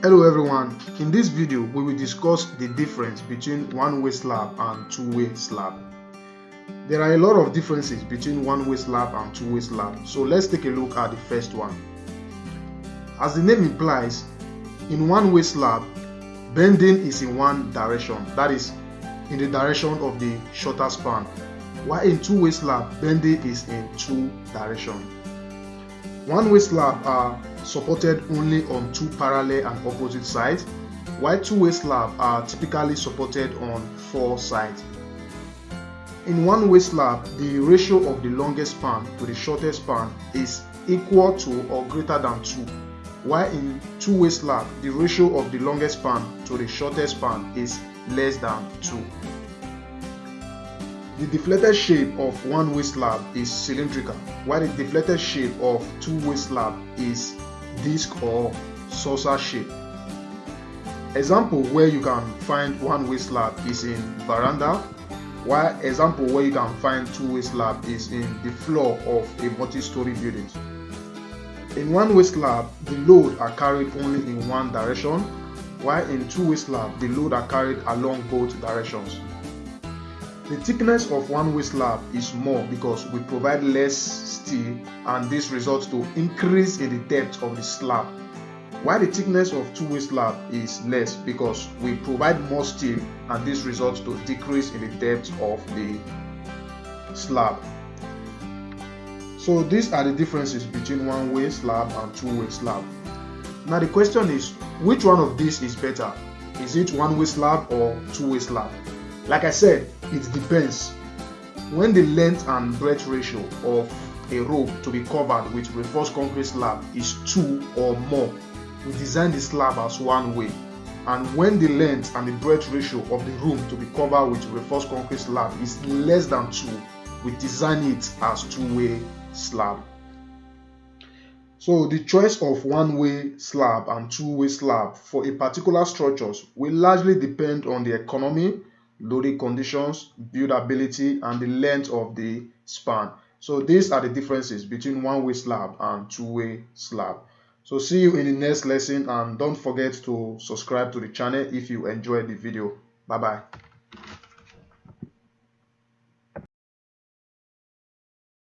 Hello everyone, in this video we will discuss the difference between one-way slab and two-way slab. There are a lot of differences between one-way slab and two-way slab, so let's take a look at the first one. As the name implies, in one-way slab, bending is in one direction, that is, in the direction of the shorter span, while in two-way slab, bending is in two directions. One-way slab are supported only on two parallel and opposite sides, while two-way slab are typically supported on four sides. In one-way slab, the ratio of the longest span to the shortest span is equal to or greater than 2, while in two-way slab, the ratio of the longest span to the shortest span is less than 2. The deflated shape of one-way slab is cylindrical, while the deflated shape of two-way slab is disc or saucer shape. Example where you can find one-way slab is in veranda, while example where you can find two-way slab is in the floor of a multi-story building. In one-way slab, the load are carried only in one direction, while in two-way slab, the load are carried along both directions. The thickness of one-way slab is more because we provide less steel and this results to increase in the depth of the slab. While the thickness of two-way slab is less because we provide more steel and this results to decrease in the depth of the slab. So these are the differences between one-way slab and two-way slab. Now the question is, which one of these is better? Is it one-way slab or two-way slab? Like I said, it depends. When the length and breadth ratio of a rope to be covered with reinforced concrete slab is 2 or more, we design the slab as one way. And when the length and the breadth ratio of the room to be covered with reinforced concrete slab is less than 2, we design it as two-way slab. So the choice of one-way slab and two-way slab for a particular structures will largely depend on the economy, loading conditions, buildability, and the length of the span. So these are the differences between one-way slab and two-way slab. So see you in the next lesson and don't forget to subscribe to the channel if you enjoyed the video. Bye bye.